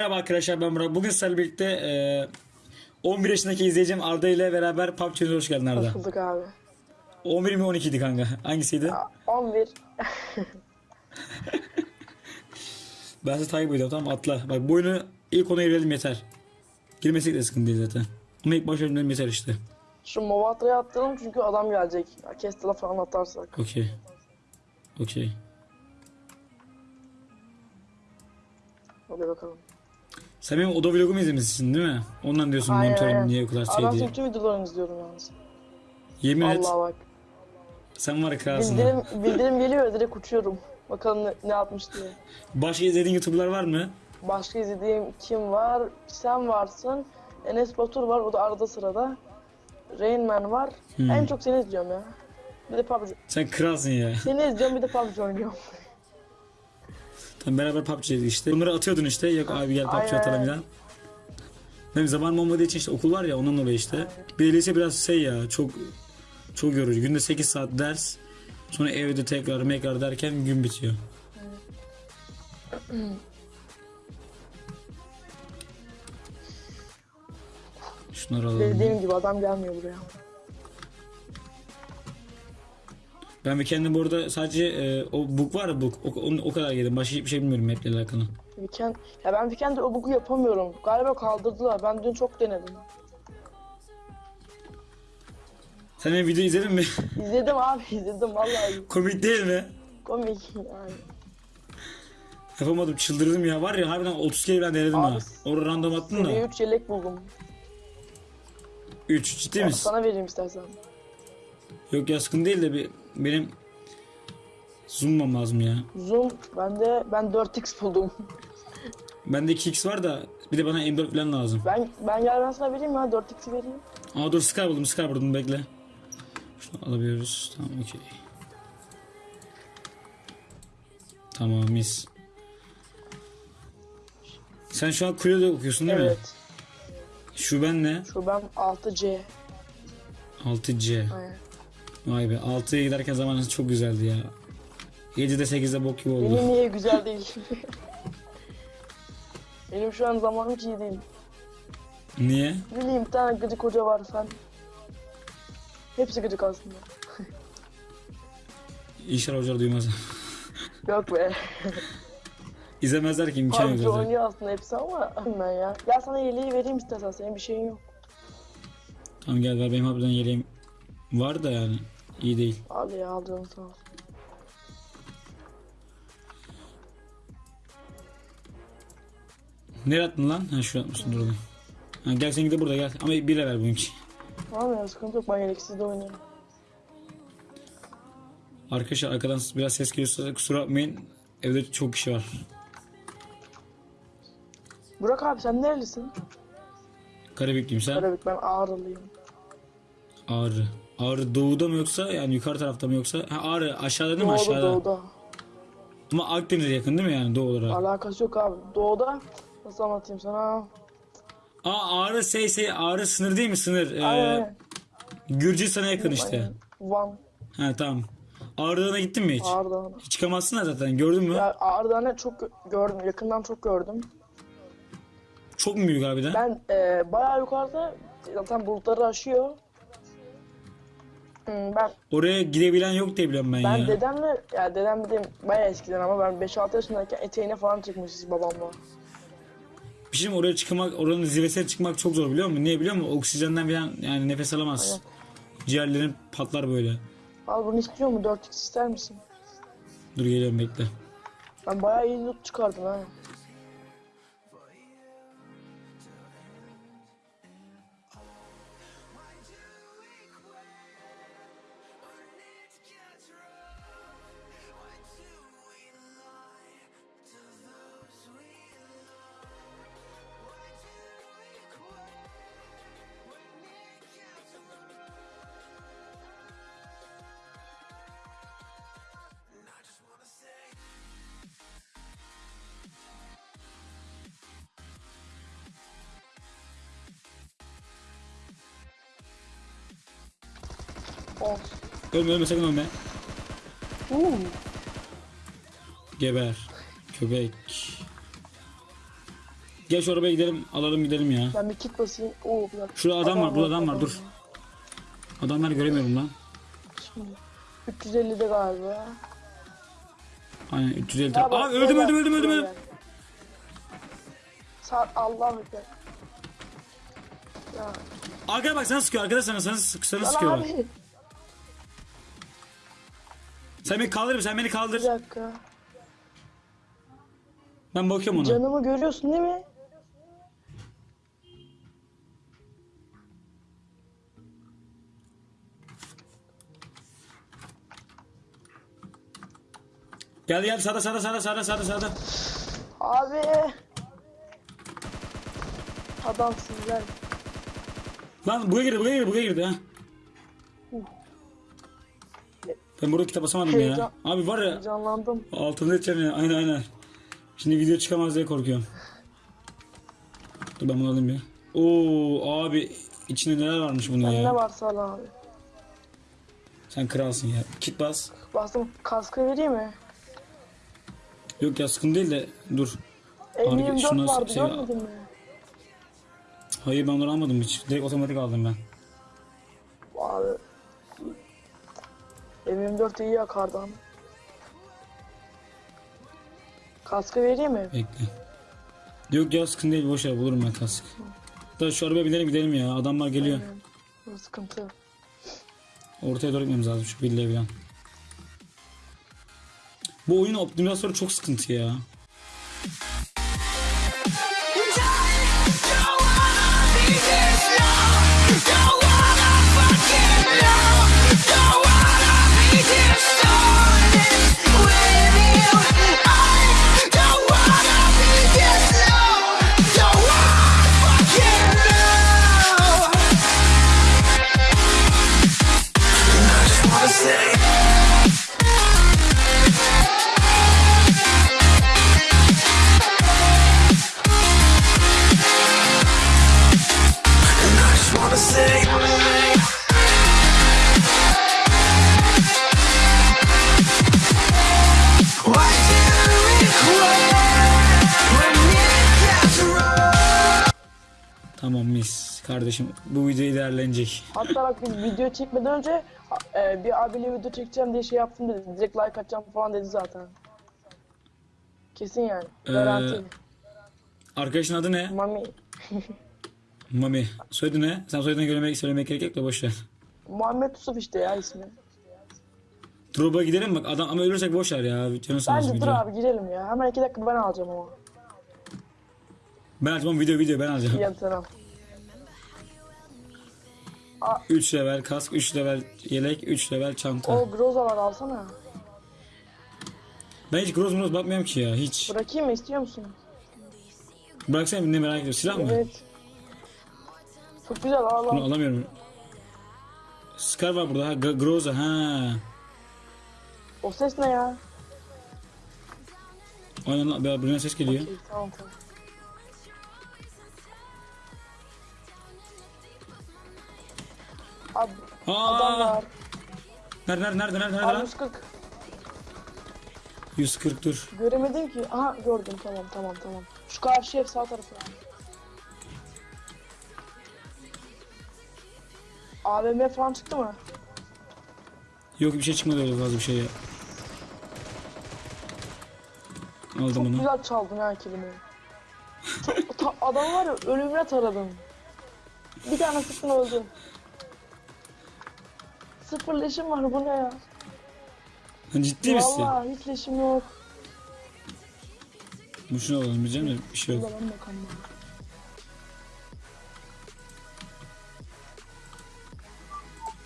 Merhaba arkadaşlar ben Murat. Bugün sizlerle birlikte e, 11 yaşındaki izleyicim Arda ile beraber PUBG'ye hoş geldin Arda. Hoş bulduk abi. 11 mi 12 idi kanka? Hangisiydi? 11. Ben sizi takip ediyorum tamam atla. Bak bu oyunu ilk ona girelim yeter. Girmesek de sıkıntı değil zaten. Ama ilk başa girelim yeter işte. Şu Movatra'ya attıralım çünkü adam gelecek. Ya, Kestel'a falan atarsak. Okey. Okey. Hadi bakalım. Sen benim oda vlogumu izlemişsin değil mi? Ondan diyorsun Aynen, monitörüm niye o kadar şey diye. tüm videolarını izliyorum yalnız. Yemin et Allah bak. sen var ya kralsın. Bildirim, bildirim geliyor direkt uçuyorum. Bakalım ne, ne yapmış diye. Başka izlediğin YouTuber'lar var mı? Başka izlediğim kim var? Sen varsın. Enes Batur var. O da arada sırada. Rain Man var. Hmm. En çok seni izliyorum ya. Bir de PUBG. Sen kralsın ya. Seni izliyorum bir de PUBG oynuyorum. Tamam beraber PUBG'ydik işte. Bunları atıyordun işte. Yok abi gel PUBG atalım falan. Benim zamanım olmadığı için işte okul var ya ondan dolayı işte. Bir de lise biraz şey ya çok çok yorucu. Günde 8 saat ders. Sonra evde tekrar mekrar derken gün bitiyor. Şunları alalım. Dediğim gibi adam gelmiyor buraya. Ben bir kendim bu arada sadece e, o book var ya book o, o, o kadar yedim. Başka hiçbir şey bilmiyorum maple alakalı. Weekend, ya ben Weekend'de o bug'u yapamıyorum. Galiba kaldırdılar. Ben dün çok denedim. Sen benim video izledin mi? İzledim abi izledim vallahi. Komik değil mi? Komik yani. Yapamadım çıldırdım ya. Var ya harbiden 30 kere ben denedim Abi, ha. Orada random attın da. 3 yelek buldum. 3 ciddi misin? Sana vereyim istersen. Yok ya sıkıntı değil de bir, benim zoom'mam lazım ya. Zoom bende ben 4x buldum. Bende 2x var da bir de bana M4 falan lazım. Ben ben gel ben sana vereyim ya 4x'i vereyim. Aa dur Scar buldum Scar buldum bekle. Şunu alabiliyoruz. Tamam okey. Tamam mis. Sen şu an kulede okuyorsun değil mi? Evet. Şu ben ne? Şu ben 6C. 6C. Aynen. Vay be 6'ya giderken zamanınız çok güzeldi ya. 7'de 8'de bok gibi oldu. Benim niye güzel değil. Benim şu an zamanım hiç iyi değil. Niye? Bileyim bir tane gıcık hoca var sen. Hepsi gıcık aslında. İnşallah hocalar duymaz. Yok be. İzlemezler ki imkan yok zaten. oynuyor aslında hepsi ama ben ya. Gel sana yeleği vereyim istersen senin bir şeyin yok. Tamam gel ver benim harbiden yeleğim var da yani iyi değil. Al ya sağ ol. Nereye attın lan? Ha şuraya atmışsın dur. Ha, gel sen de burada gel ama bir ver benimki. Tamam ya sıkıntı yok ben yeleksiz de oynuyorum. Arkadaşlar arkadan biraz ses geliyorsa kusura bakmayın. Evde çok kişi var. Burak abi sen nerelisin? Karabüklüyüm sen. Karabük ben Ağrılıyım. Ağrı. Ağrı doğuda mı yoksa yani yukarı tarafta mı yoksa? Ha Ağrı aşağıda değil mi Doğuda aşağıda? doğuda. Ama Akdeniz'e yakın değil mi yani doğu olarak? Alakası yok abi. Doğuda nasıl anlatayım sana? Aa Ağrı şey şey Ağrı sınır değil mi sınır? Ee, Aynen. Gürcistan'a yakın işte. Van. Ha tamam. Ağrı'na gittin mi hiç? Hiç çıkamazsın da zaten gördün mü? Ya Ağrı'da ne çok gö- gördüm. Yakından çok gördüm. Çok mu büyük harbiden? Ben e, bayağı yukarıda zaten bulutları aşıyor. Hmm, Ben Oraya gidebilen yok diye biliyorum ben, ben ya. dedemle ya dedem dediğim bayağı eskiden ama ben 5-6 yaşındayken eteğine falan çıkmışız babamla. Bir şey mi oraya çıkmak, oranın zirvesine çıkmak çok zor biliyor musun? Niye biliyor musun? Oksijenden falan yani nefes alamaz. Ciğerlerin patlar böyle. Al bunu istiyor mu? 4x ister misin? Dur geliyorum bekle. Ben bayağı iyi loot çıkardım ha. Of. Ölme ölme sakın ölme. Uuu. Geber. Köpek. Gel şu arabaya gidelim alalım gidelim ya. Ben bir kit basayım. Oo bir dakika. Şurada adam var, burada adam var, dur. Adamları göremiyorum lan. Şimdi 350'de galiba. Aynen 350 Ya Aa öldüm öldüm öldüm öldüm öldüm. Sağ Allah bekler. Ya, Arkaya bak sana sıkıyor arkada sana sana, sana sıkıyor. abi. Sen beni kaldır sen beni Bir kaldır. dakika. Ben bakıyorum ona. Canımı görüyorsun değil mi? Gel gel sağda sağda sağda sağda sağda sağda. Abi. Adamsın gel. Lan buraya girdi buraya girdi buraya girdi ha. Ben burada kitap basamadım ya. Heyecan- Abi var ya Canlandım. altında edeceğim ya aynen aynen. Şimdi video çıkamaz diye korkuyorum. Dur ben bunu alayım bir. Oo abi içinde neler varmış bunun Ben ya. ne varsa al abi. Sen kralsın ya. Kit bas. Bastım kaskı vereyim mi? Yok ya sıkıntı değil de dur. M24 şuna vardı şey- görmedin mi? Hayır ben onları almadım hiç. Direkt otomatik aldım ben. Abi. M24 iyi yakardan. Kaskı vereyim mi? Bekle. Yok ya sıkıntı değil boş ver bulurum ben kask. Da şu arabaya binelim gidelim ya adamlar geliyor. Bu sıkıntı. Ortaya doğru gitmemiz lazım şu villaya falan. Bu oyunun optimizasyonu çok sıkıntı ya. Kardeşim bu video değerlenecek. Hatta bak video çekmeden önce e, bir abiyle video çekeceğim diye şey yaptım dedi. Direkt like atacağım falan dedi zaten. Kesin yani. Ee, Garanti. Arkadaşın adı ne? Mami. Mami. Soyadı ne? Sen soyadını söylemek, söylemek gerek yok da boş ver. Muhammed Yusuf işte ya ismi. Drop'a gidelim bak adam ama ölürsek boş ver ya. Canı sağ olsun Bence dur video. abi girelim ya. Hemen iki dakika ben alacağım ama. Ben açmam video video ben alacağım. Diyen taraf. 3 level kask, 3 level yelek, 3 level çanta. O Groza var alsana. Ben hiç groz mroz bakmıyorum ki ya hiç. Bırakayım mı istiyor musun? Bıraksana ne merak ediyorum. Silah mı? Evet. Çok güzel al Bunu al. alamıyorum. Scar var burada ha. G- Groza ha. O ses ne ya? Aynen lan bir- ses geliyor. İyi, tamam tamam. Abi adam Aa! var. Nerede nerede nerede nerede, nerede Abi lan? 140. 140 dur. Göremedim ki. Aha gördüm tamam tamam tamam. Şu karşı ev sağ tarafı. AVM falan çıktı mı? Yok bir şey çıkmadı öyle fazla bir şey ya. Aldım Çok onu. güzel çaldın ha kelimeyi. Çok- ta- adam var ya ölümüne taradım. Bir tane sıktın öldü. Sıfır leşim var bu ne ya? Ciddi misin? Vallahi hiç leşim yok. Bu şunu alalım diyeceğim de bir şey yok. Ulan bakalım.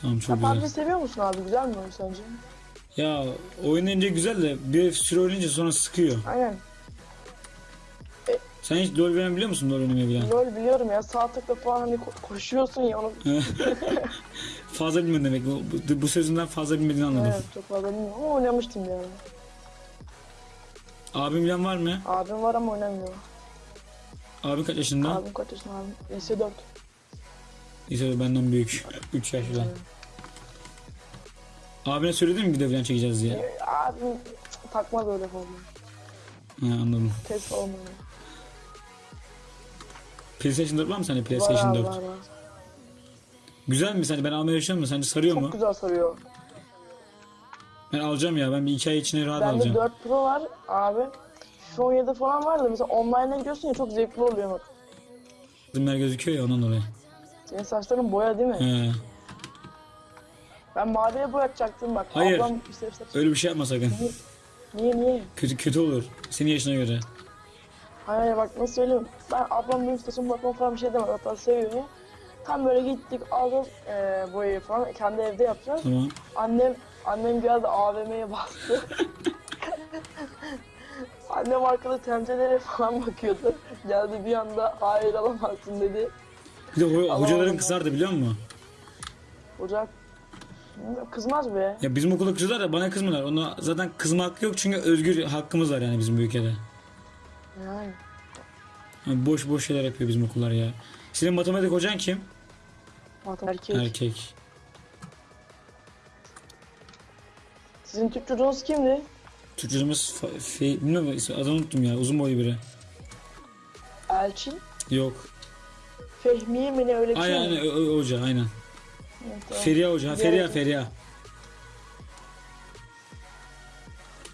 Tamam çok Sen PUBG güzel. seviyor musun abi? Güzel mi oyun sence? Ya oynayınca güzel de bir süre oynayınca sonra sıkıyor. Aynen. Sen hiç LoL biliyor musun LoL oynamayı bilen? LoL biliyorum ya sağ tıkla falan hani ko- koşuyorsun ya onu. fazla bilmedin demek. Bu, bu, sözünden fazla bilmediğini anladım. Evet çok fazla bilmiyorum ama oynamıştım bir ara. Abim bilen var mı? Abim var ama oynamıyor. Abin kaç yaşında? Abim kaç yaşında abim? S4. Lise benden büyük. 3 yaş falan. Abine söyledin mi video falan çekeceğiz diye? Ee, Abim takmaz öyle falan. Ha, anladım. Test öyle. PlayStation 4 var mı sende Var PlayStation abi 4? var var. Güzel mi sence? Ben almaya yaşıyorum mu? Sence sarıyor Çok mu? güzel sarıyor. Ben alacağım ya. Ben bir iki ay içinde rahat Bende alacağım. 4 Pro var abi. Şu 17 falan var da mesela online'a gidiyorsun ya çok zevkli oluyor bak. Zimler gözüküyor ya ondan dolayı. Senin saçların boya değil mi? He. Ben maviye boyatacaktım bak. Hayır. Ablam işte saç. Öyle bir şey yapma sakın. Niye niye? Kötü kötü olur. Senin yaşına göre. Hayır hayır bak nasıl söyleyeyim. Ben ablam benim saçımı bakmam falan bir şey demez. Hatta seviyor. Tam böyle gittik aldık e, boyayı falan. Kendi evde yapacağız. Tamam. Annem annem geldi AVM'ye bastı. annem arkada temselere falan bakıyordu. Geldi bir anda hayır alamazsın dedi. Bir de ho- hocaların kızardı biliyor musun? Ocak kızmaz be. Ya bizim okulda kızıyorlar da bana kızmıyorlar. Ona zaten kızma hakkı yok çünkü özgür hakkımız var yani bizim bu ülkede. Yani. Yani boş boş şeyler yapıyor bizim okullar ya. Senin matematik hocan kim? Erkek. Erkek. Sizin Türk çocuğunuz kimdi? Türkçemiz fa- fe- bilmiyorum ismi- adını unuttum ya. Uzun boylu biri. Elçin. Yok. Fehmiye mi ne öyle bir şey Aynen mi? aynen hoca aynen. Evet, tamam. Feriha hoca. Feriha Feriha.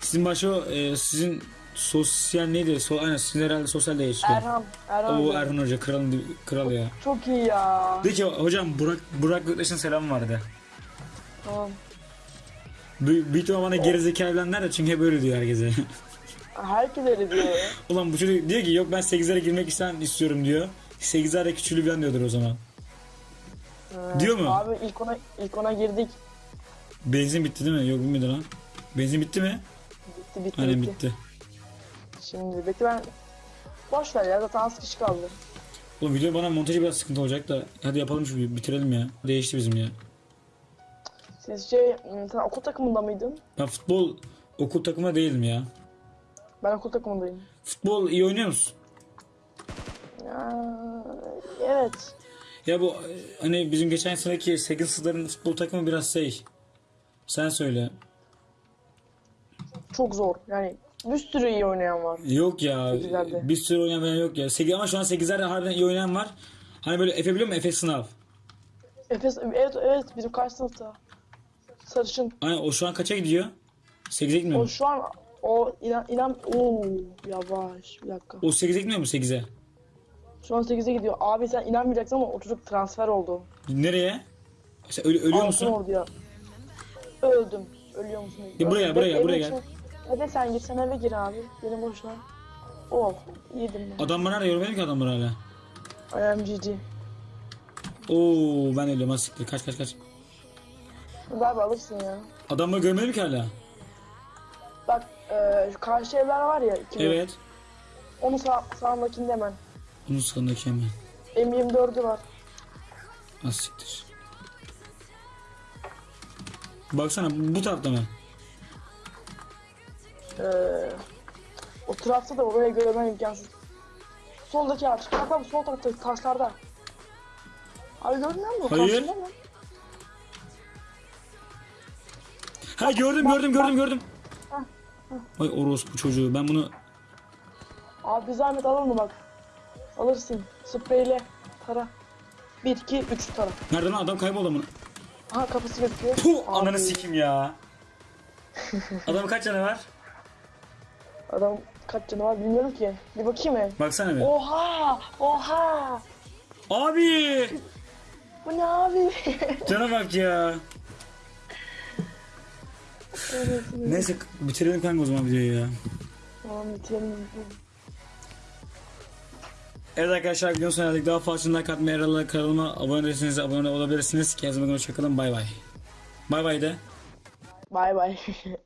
Sizin başka o, e, sizin sosyal neydi? So, aynen sizin herhalde sosyal de geçiyor. Erhan. Erhan. O. Erhan Hoca kralın di- kral ya. Çok iyi ya. De ki hocam Burak Burak Göktaş'ın selamı vardı. Tamam. Büyük ihtimal bana gerizekalı bilenler de çünkü hep öyle diyor herkese. Herkes öyle diyor. Ulan bu çocuk diyor ki yok ben 8'lere girmek isten istiyorum diyor. 8'lere küçülü bir diyordur o zaman. Evet. Diyor mu? Abi ilk ona ilk ona girdik. Benzin bitti değil mi? Yok bilmedi lan. Benzin bitti mi? Bitti bitti Aynen bitti. bitti. Şimdi bekle ben boş ver ya zaten az kişi kaldı. Oğlum video bana montajı biraz sıkıntı olacak da hadi yapalım şu bitirelim ya. Değişti bizim ya. Siz şey ım, sen okul takımında mıydın? Ben futbol okul takımında değilim ya. Ben okul takımındayım. Futbol iyi oynuyor musun? Ya, evet. Ya bu hani bizim geçen seneki 8 sınıfların futbol takımı biraz şey. Sen söyle. Çok zor. Yani bir sürü iyi oynayan var. Yok ya. Sekizlerde. Bir sürü oynayan yok ya. 8, ama şu an 8'lerde harbiden iyi oynayan var. Hani böyle Efe biliyor musun? Efe sınav. Efes evet evet bizim karşı sınıfta. Sarışın. Aynen o şu an kaça gidiyor? 8'e gitmiyor O mu? şu an o inan inan ooo yavaş bir dakika. O 8'e gitmiyor mu 8'e? Şu an 8'e gidiyor. Abi sen inanmayacaksın ama o çocuk transfer oldu. Nereye? Sen ölü- ölüyor Altın musun? Ordu'ya. Öldüm. Ölüyor musun? Ya buraya, buraya, buraya gel. Eve sen gir. Sen eve gir abi. Benim boşuna. Oh. Yedim ben. Adamlar nerede? Görmedim ki adamları hala. I am GG. Oo ben ölüyorum ha siktir. Kaç kaç kaç. Abi alırsın ya. Adamları görmedim ki hala. Bak e, şu karşı evler var ya. ikili. Evet. Onun sağ, sağındakinde hemen. Bunun sağındaki hemen. M24'ü var. Az siktir. Baksana bu tarafta mı? E, o tarafta da oraya görmen imkansız. Soldaki ağaç. Bak bak sol tarafta taşlarda. Abi görmüyor musun? Hayır. Karşında mı? Ha gördüm gördüm gördüm gördüm. Ay orospu çocuğu ben bunu Abi zahmet alır mı bak? Alırsın. Spreyle. Tara. 1, 2, 3 tara. nerede lan adam kayboldu amına. Aha kafası gözüküyor. Puh Abi, ananı sikim ya. Adamın kaç canı var? Adam kaç canı var bilmiyorum ki. Bir bakayım mı? Baksana bir. Oha! Oha! Abi! Bu ne abi? Cana bak ya. Neyse bitirelim kanka o zaman videoyu ya. Tamam bitirelim. Evet arkadaşlar videonun sonuna geldik. Daha fazla like atmayı, aralarına kanalıma abone değilseniz abone olabilirsiniz. Kendinize bakın hoşçakalın. Bay bay. Bay bay de. Bay bay.